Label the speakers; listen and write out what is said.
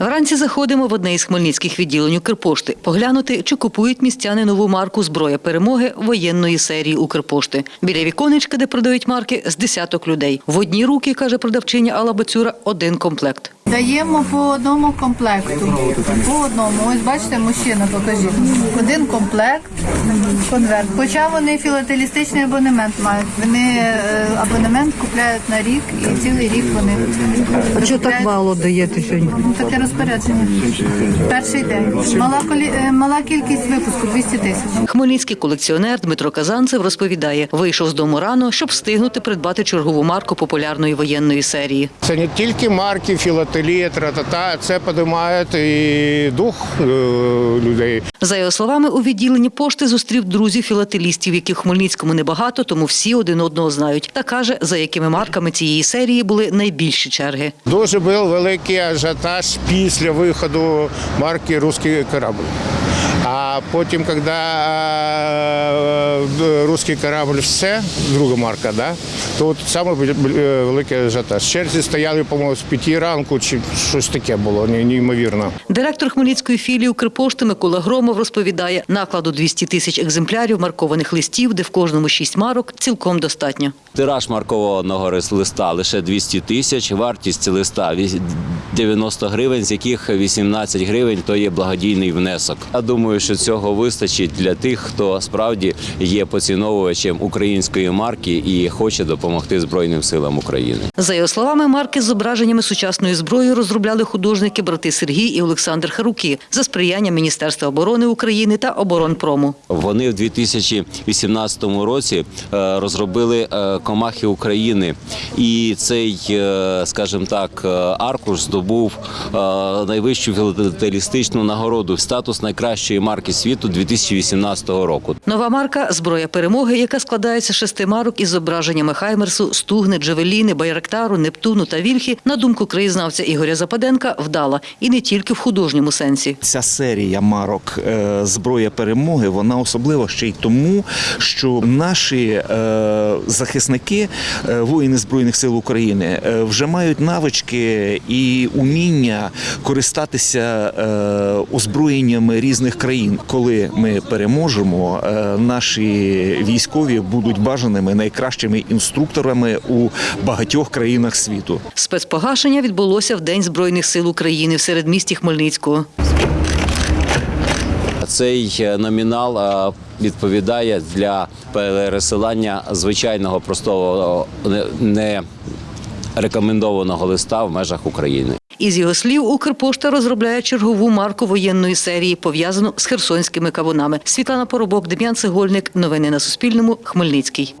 Speaker 1: Вранці заходимо в одне із хмельницьких відділень Укрпошти, поглянути, чи купують містяни нову марку зброя перемоги воєнної серії Укрпошти. Біля віконечка, де продають марки, з десяток людей. В одні руки, каже продавчиня Алла Бацюра, один комплект.
Speaker 2: Даємо по одному комплекту. По одному. Ось бачите, мужчина, покажіть. Один комплект, конверт. Хоча вони філателістичний абонемент мають. Вони е, абонемент купляють на рік і цілий рік вони.
Speaker 3: А що так мало даєте сьогодні?
Speaker 2: Ну, таке розпорядження. Перший день. Мала, колі- е, мала кількість випуску 200 тисяч.
Speaker 1: Хмельницький колекціонер Дмитро Казанцев розповідає, вийшов з дому рано, щоб встигнути придбати чергову марку популярної воєнної серії.
Speaker 4: Це не тільки марки, філателія, тра-та-та, це підіймає і дух е, людей.
Speaker 1: За його словами, у відділенні пошти зустрів друзів філателістів, яких в Хмельницькому небагато, тому всі один одного знають. Та каже, за якими марками цієї серії були найбільші черги.
Speaker 4: Дуже був великий ажіотаж після виходу марки Руський корабль. А потім, коли е, русський корабль все, друга марка, да, то от саме е, великий ажіотаж. Черзі стояли, по-моєму, з п'яті ранку, чи щось таке було, не- неймовірно.
Speaker 1: Директор Хмельницької філії Укрпошти Микола Громов розповідає, накладу 200 тисяч екземплярів маркованих листів, де в кожному шість марок, цілком достатньо.
Speaker 5: Тираж маркованого листа лише 200 тисяч. Вартість листа віс- 90 гривень, з яких 18 гривень то є благодійний внесок. Я думаю, що цього вистачить для тих, хто справді є поціновувачем української марки і хоче допомогти Збройним силам України.
Speaker 1: За його словами, марки з зображеннями сучасної зброї розробляли художники брати Сергій і Олександр Харуки за сприяння Міністерства оборони України та оборонпрому.
Speaker 5: Вони в 2018 році е, розробили е, комахи України, і цей, е, скажімо так, аркуш здобув найвищу філателістичну нагороду статус найкращої марки світу 2018 року.
Speaker 1: Нова марка зброя перемоги, яка складається з шести марок із зображеннями Хаймерсу, Стугни, Джевеліни, Байрактару, Нептуну та Вільхі, на думку краєзнавця Ігоря Западенка, вдала і не тільки в художньому сенсі.
Speaker 6: Ця серія марок е, зброя перемоги вона особлива ще й тому, що наші е, захисники, е, воїни збройних сил України, вже мають навички і уміння користатися озброєннями різних країн. Коли ми переможемо, е, наші військові будуть бажаними найкращими інструкторами у багатьох країнах світу.
Speaker 1: Спецпогашення відбулося в День Збройних сил України в середмісті Хмельницького.
Speaker 5: Цей е, номінал е, відповідає для пересилання звичайного простого не рекомендованого листа в межах України.
Speaker 1: Із його слів, Укрпошта розробляє чергову марку воєнної серії, пов'язану з херсонськими кавунами. Світлана Поробок, Дем'ян Цегольник. Новини на Суспільному. Хмельницький.